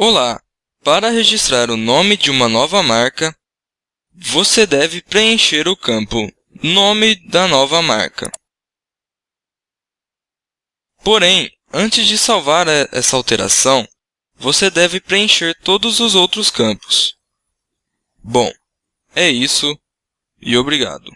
Olá! Para registrar o nome de uma nova marca, você deve preencher o campo Nome da nova marca. Porém, antes de salvar essa alteração, você deve preencher todos os outros campos. Bom, é isso e obrigado.